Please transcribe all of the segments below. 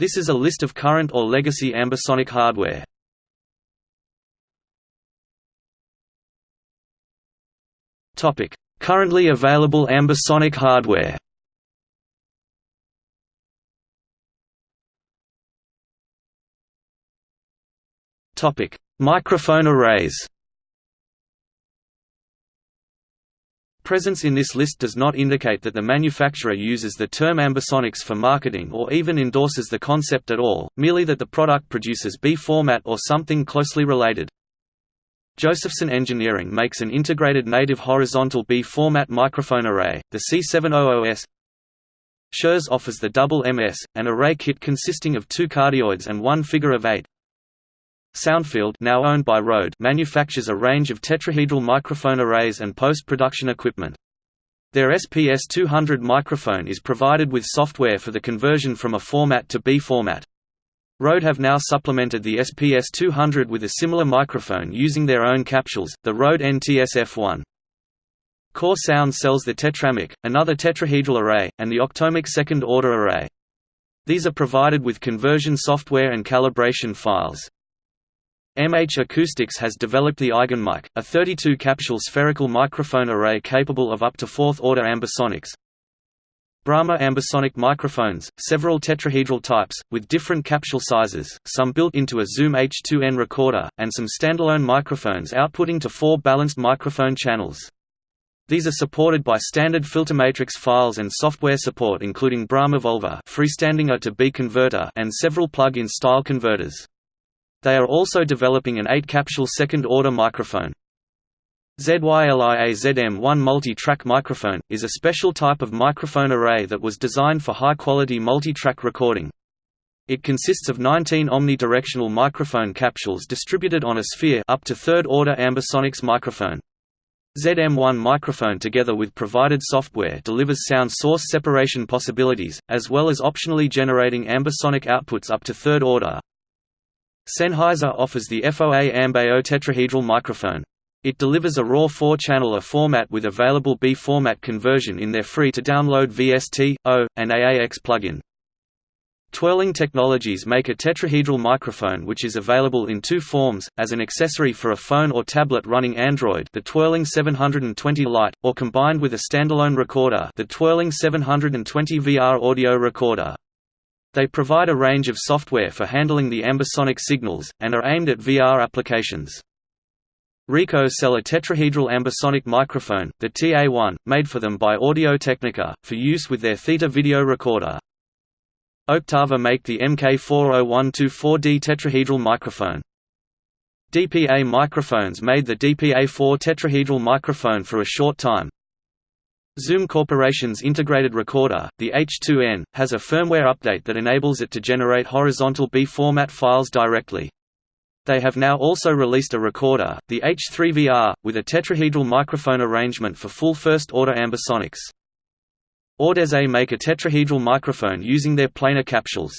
This is a list of current or legacy ambisonic hardware. Currently available ambisonic hardware. Topic: Microphone arrays. Presence in this list does not indicate that the manufacturer uses the term ambisonics for marketing or even endorses the concept at all, merely that the product produces B format or something closely related. Josephson Engineering makes an integrated native horizontal B format microphone array, the C700S. Shure offers the double MS, an array kit consisting of two cardioids and one figure of eight. Soundfield now owned by Rode manufactures a range of tetrahedral microphone arrays and post-production equipment. Their SPS-200 microphone is provided with software for the conversion from a format to B format. Rode have now supplemented the SPS-200 with a similar microphone using their own capsules, the Rode NT-SF1. Core Sound sells the Tetramic, another tetrahedral array, and the Octomic second-order array. These are provided with conversion software and calibration files. MH Acoustics has developed the Eigenmike, a 32-capsule spherical microphone array capable of up to fourth-order ambisonics, Brahma ambisonic microphones, several tetrahedral types, with different capsule sizes, some built into a Zoom H2n recorder, and some standalone microphones outputting to four balanced microphone channels. These are supported by standard filter matrix files and software support including Brahma Volva freestanding to B converter and several plug-in style converters. They are also developing an 8-capsule second-order microphone. ZYLIA-ZM1 multi-track microphone, is a special type of microphone array that was designed for high-quality multi-track recording. It consists of 19 omnidirectional microphone capsules distributed on a sphere up to third-order ambisonics microphone. ZM1 microphone together with provided software delivers sound source separation possibilities, as well as optionally generating ambisonic outputs up to third order. Sennheiser offers the FOA Ambeo tetrahedral microphone. It delivers a RAW 4-channel A format with available B format conversion in their free-to-download VST, AU, and AAX plugin. Twirling Technologies make a tetrahedral microphone which is available in two forms, as an accessory for a phone or tablet running Android the Twirling 720 Lite, or combined with a standalone recorder the Twirling 720 VR audio recorder. They provide a range of software for handling the ambisonic signals, and are aimed at VR applications. Ricoh sell a tetrahedral ambisonic microphone, the TA1, made for them by Audio-Technica, for use with their Theta video recorder. Octava make the MK40124D tetrahedral microphone. DPA Microphones made the DPA4 tetrahedral microphone for a short time. Zoom Corporation's integrated recorder, the H2n, has a firmware update that enables it to generate horizontal B format files directly. They have now also released a recorder, the H3VR, with a tetrahedral microphone arrangement for full first-order ambisonics. Audeze make a tetrahedral microphone using their planar capsules.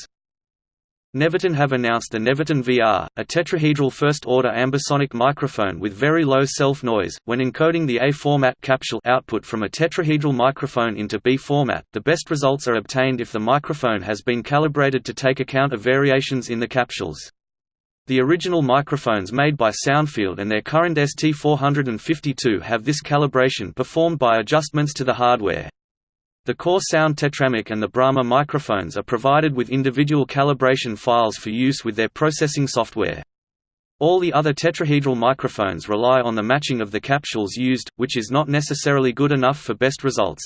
Nevaton have announced the Nevaton VR, a tetrahedral first-order ambisonic microphone with very low self-noise. When encoding the A format capsule output from a tetrahedral microphone into B format, the best results are obtained if the microphone has been calibrated to take account of variations in the capsules. The original microphones made by Soundfield and their current ST452 have this calibration performed by adjustments to the hardware. The Core Sound Tetramic and the Brahma microphones are provided with individual calibration files for use with their processing software. All the other tetrahedral microphones rely on the matching of the capsules used, which is not necessarily good enough for best results.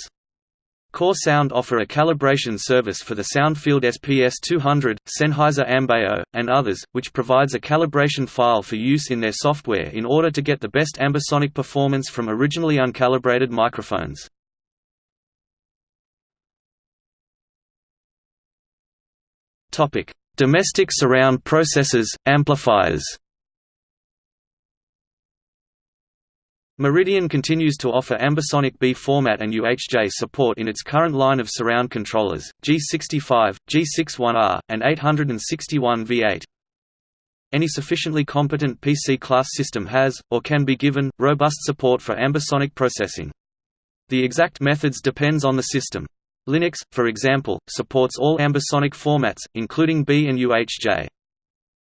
Core Sound offer a calibration service for the Soundfield SPS200, Sennheiser Ambeo, and others, which provides a calibration file for use in their software in order to get the best ambisonic performance from originally uncalibrated microphones. Domestic surround processors, amplifiers Meridian continues to offer ambisonic B format and UHJ support in its current line of surround controllers, G65, G61R, and 861V8. Any sufficiently competent PC-class system has, or can be given, robust support for ambisonic processing. The exact methods depends on the system. Linux, for example, supports all ambisonic formats, including B and UHJ.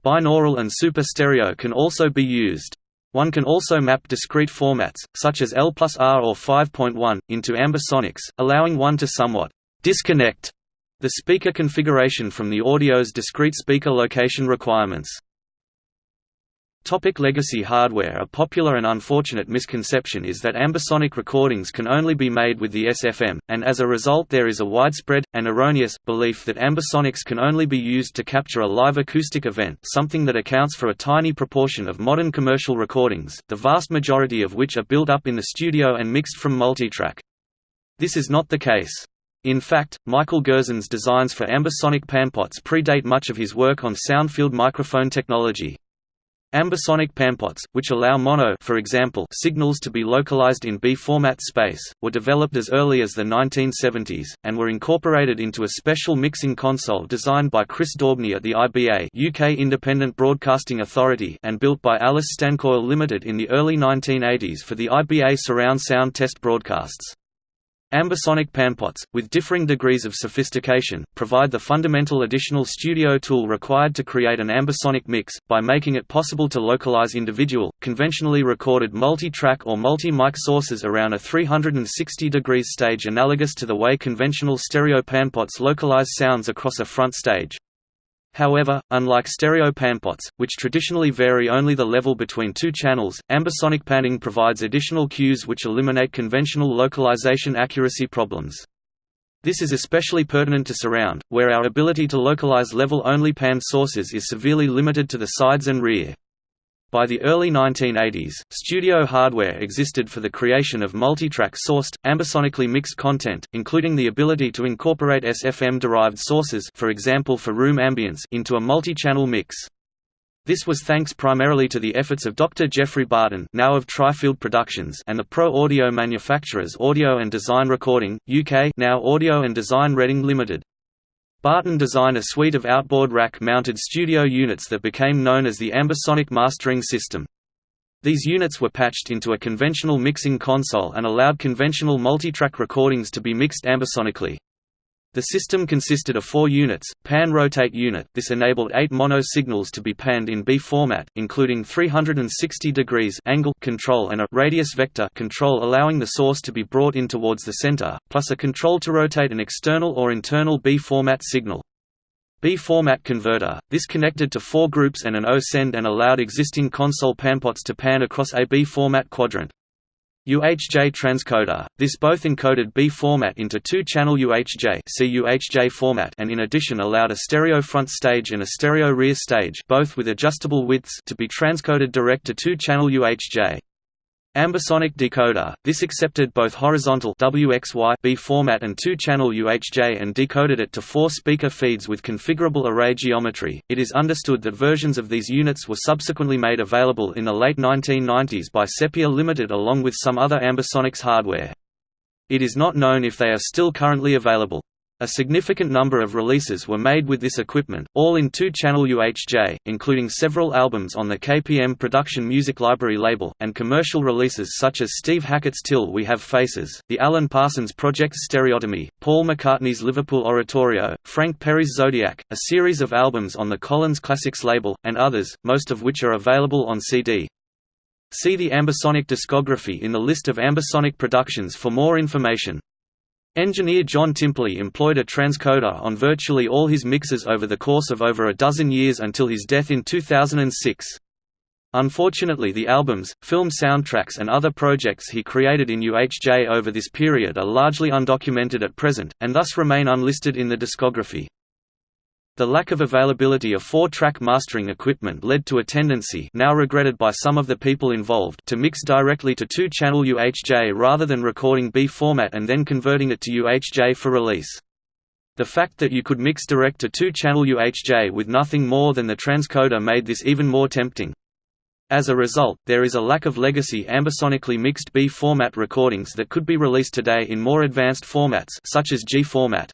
Binaural and super stereo can also be used. One can also map discrete formats, such as L plus R or 5.1, into ambisonics, allowing one to somewhat disconnect the speaker configuration from the audio's discrete speaker location requirements. Topic legacy hardware A popular and unfortunate misconception is that ambisonic recordings can only be made with the SFM, and as a result there is a widespread, and erroneous, belief that ambisonics can only be used to capture a live acoustic event something that accounts for a tiny proportion of modern commercial recordings, the vast majority of which are built up in the studio and mixed from multitrack. This is not the case. In fact, Michael Gerzon's designs for ambisonic panpots predate much of his work on sound-field microphone technology. Ambisonic panpots, which allow mono for example, signals to be localized in B-format space, were developed as early as the 1970s, and were incorporated into a special mixing console designed by Chris Daubney at the IBA UK Independent Broadcasting Authority and built by Alice Stancoil Limited in the early 1980s for the IBA surround sound test broadcasts. Ambisonic panpots, with differing degrees of sophistication, provide the fundamental additional studio tool required to create an ambisonic mix, by making it possible to localize individual, conventionally recorded multi-track or multi-mic sources around a 360 degrees stage analogous to the way conventional stereo panpots localize sounds across a front stage. However, unlike stereo panpots, which traditionally vary only the level between two channels, ambisonic panning provides additional cues which eliminate conventional localization accuracy problems. This is especially pertinent to surround, where our ability to localize level-only panned sources is severely limited to the sides and rear. By the early 1980s, studio hardware existed for the creation of multitrack sourced, ambisonically mixed content, including the ability to incorporate SFM-derived sources for example for room ambience into a multi-channel mix. This was thanks primarily to the efforts of Dr. Geoffrey Barton now of Trifield Productions and the pro audio manufacturers Audio and Design Recording, UK now Audio and Design Reading Limited. Barton designed a suite of outboard rack-mounted studio units that became known as the Ambisonic Mastering System. These units were patched into a conventional mixing console and allowed conventional multitrack recordings to be mixed ambisonically. The system consisted of four units, pan-rotate unit this enabled eight mono signals to be panned in B format, including 360 degrees angle control and a radius vector control allowing the source to be brought in towards the center, plus a control to rotate an external or internal B format signal. B-format converter, this connected to four groups and an O-send and allowed existing console panpots to pan across a B-format quadrant. UHJ transcoder, this both encoded B format into two-channel UHJ, see UHJ format and in addition allowed a stereo front stage and a stereo rear stage both with adjustable widths to be transcoded direct to two-channel UHJ. Ambisonic decoder, this accepted both horizontal WXY B format and two-channel UHJ and decoded it to four speaker feeds with configurable array geometry. It is understood that versions of these units were subsequently made available in the late 1990s by Sepia Limited along with some other ambisonics hardware. It is not known if they are still currently available. A significant number of releases were made with this equipment, all in two-channel UHJ, including several albums on the KPM Production Music Library label, and commercial releases such as Steve Hackett's Till We Have Faces, the Alan Parsons Project's Stereotomy, Paul McCartney's Liverpool Oratorio, Frank Perry's Zodiac, a series of albums on the Collins Classics label, and others, most of which are available on CD. See the Ambisonic discography in the list of Ambisonic productions for more information. Engineer John Timperley employed a transcoder on virtually all his mixes over the course of over a dozen years until his death in 2006. Unfortunately the albums, film soundtracks and other projects he created in UHJ over this period are largely undocumented at present, and thus remain unlisted in the discography. The lack of availability of four-track mastering equipment led to a tendency now regretted by some of the people involved to mix directly to two-channel UHJ rather than recording B format and then converting it to UHJ for release. The fact that you could mix direct to two-channel UHJ with nothing more than the transcoder made this even more tempting. As a result, there is a lack of legacy ambisonically mixed B format recordings that could be released today in more advanced formats such as G format.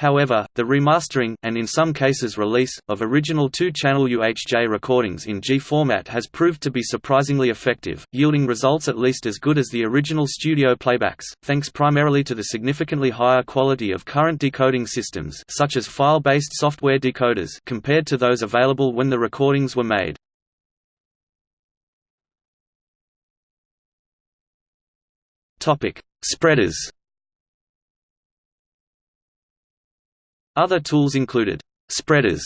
However, the remastering, and in some cases release, of original two-channel UHJ recordings in G format has proved to be surprisingly effective, yielding results at least as good as the original studio playbacks, thanks primarily to the significantly higher quality of current decoding systems such as file-based software decoders compared to those available when the recordings were made. Spreaders Other tools included spreaders,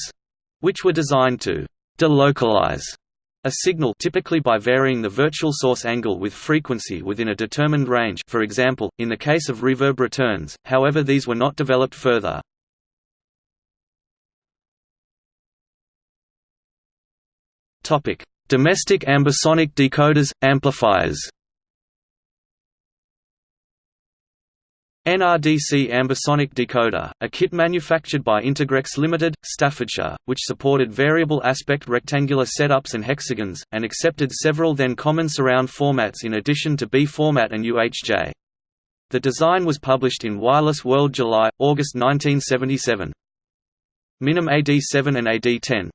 which were designed to delocalize a signal typically by varying the virtual source angle with frequency within a determined range for example, in the case of reverb returns, however these were not developed further. Domestic ambisonic decoders, amplifiers NRDC ambisonic decoder, a kit manufactured by Integrex Limited, Staffordshire, which supported variable aspect rectangular setups and hexagons, and accepted several then common surround formats in addition to B format and UHJ. The design was published in Wireless World July, August 1977. Minim AD7 and AD10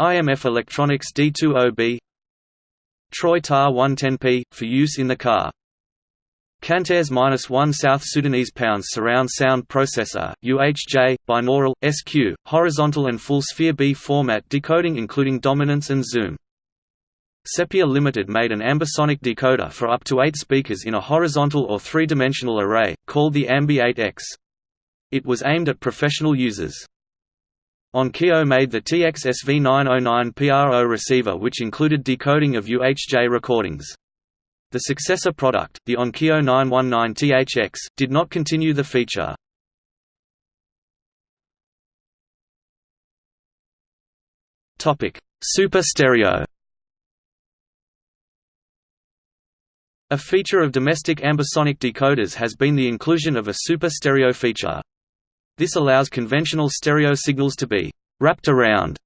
IMF Electronics D20B Troy TAR 110P, for use in the car Cantares -1 South Sudanese pounds surround sound processor, UHJ, binaural, SQ, horizontal and full sphere B format decoding including dominance and zoom. Sepia Limited made an ambisonic decoder for up to eight speakers in a horizontal or three-dimensional array, called the Ambi-8X. It was aimed at professional users. Onkyo made the TX-SV909 PRO receiver which included decoding of UHJ recordings. The successor product, the Onkyo 919THX, did not continue the feature. Super stereo A feature of domestic ambisonic decoders has been the inclusion of a super stereo feature. This allows conventional stereo signals to be «wrapped around»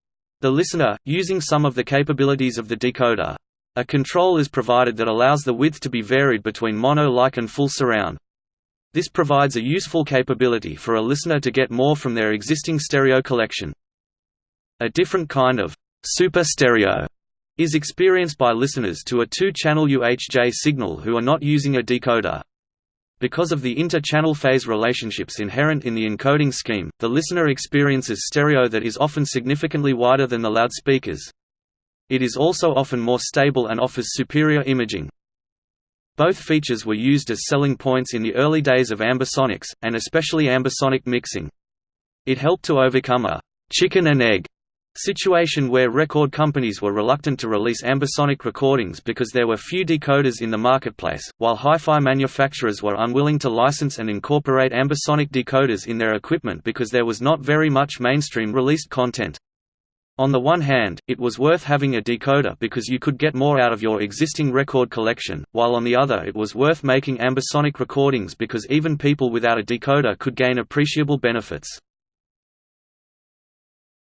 the listener, using some of the capabilities of the decoder. A control is provided that allows the width to be varied between mono-like and full surround. This provides a useful capability for a listener to get more from their existing stereo collection. A different kind of super stereo is experienced by listeners to a two-channel UHJ signal who are not using a decoder. Because of the inter-channel phase relationships inherent in the encoding scheme, the listener experiences stereo that is often significantly wider than the loudspeakers. It is also often more stable and offers superior imaging. Both features were used as selling points in the early days of ambisonics, and especially ambisonic mixing. It helped to overcome a «chicken and egg» situation where record companies were reluctant to release ambisonic recordings because there were few decoders in the marketplace, while hi-fi manufacturers were unwilling to license and incorporate ambisonic decoders in their equipment because there was not very much mainstream released content. On the one hand, it was worth having a decoder because you could get more out of your existing record collection, while on the other it was worth making ambisonic recordings because even people without a decoder could gain appreciable benefits.